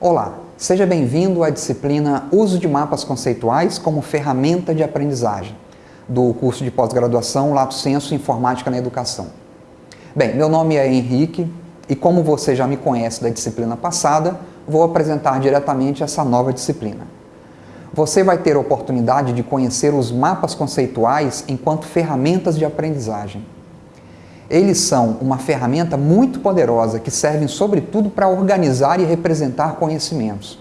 Olá, seja bem-vindo à disciplina Uso de Mapas Conceituais como Ferramenta de Aprendizagem, do curso de pós-graduação Lato Senso Informática na Educação. Bem, meu nome é Henrique e como você já me conhece da disciplina passada, vou apresentar diretamente essa nova disciplina. Você vai ter a oportunidade de conhecer os mapas conceituais enquanto ferramentas de aprendizagem. Eles são uma ferramenta muito poderosa que servem sobretudo para organizar e representar conhecimentos.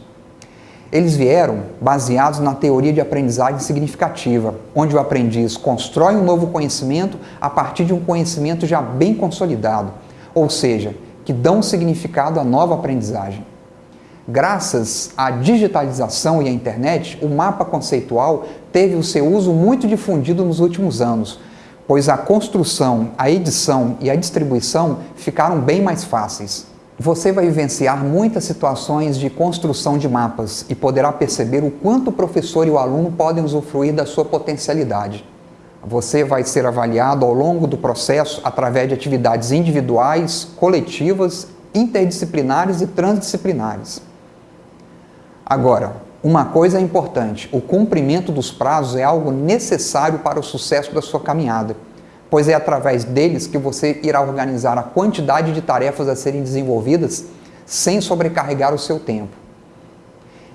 Eles vieram baseados na teoria de aprendizagem significativa, onde o aprendiz constrói um novo conhecimento a partir de um conhecimento já bem consolidado, ou seja, que dão significado à nova aprendizagem. Graças à digitalização e à internet, o mapa conceitual teve o seu uso muito difundido nos últimos anos, pois a construção, a edição e a distribuição ficaram bem mais fáceis. Você vai vivenciar muitas situações de construção de mapas e poderá perceber o quanto o professor e o aluno podem usufruir da sua potencialidade. Você vai ser avaliado ao longo do processo através de atividades individuais, coletivas, interdisciplinares e transdisciplinares. Agora, uma coisa é importante, o cumprimento dos prazos é algo necessário para o sucesso da sua caminhada, pois é através deles que você irá organizar a quantidade de tarefas a serem desenvolvidas sem sobrecarregar o seu tempo.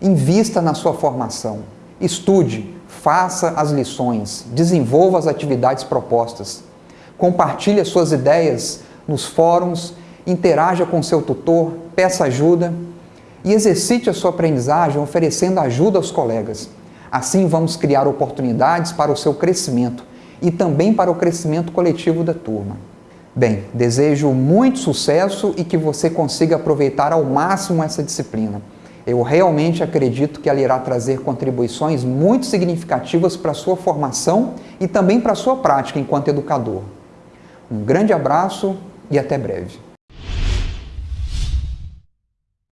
Invista na sua formação, estude, faça as lições, desenvolva as atividades propostas, compartilhe as suas ideias nos fóruns, interaja com seu tutor, peça ajuda e exercite a sua aprendizagem oferecendo ajuda aos colegas. Assim vamos criar oportunidades para o seu crescimento e também para o crescimento coletivo da turma. Bem, desejo muito sucesso e que você consiga aproveitar ao máximo essa disciplina. Eu realmente acredito que ela irá trazer contribuições muito significativas para a sua formação e também para a sua prática enquanto educador. Um grande abraço e até breve.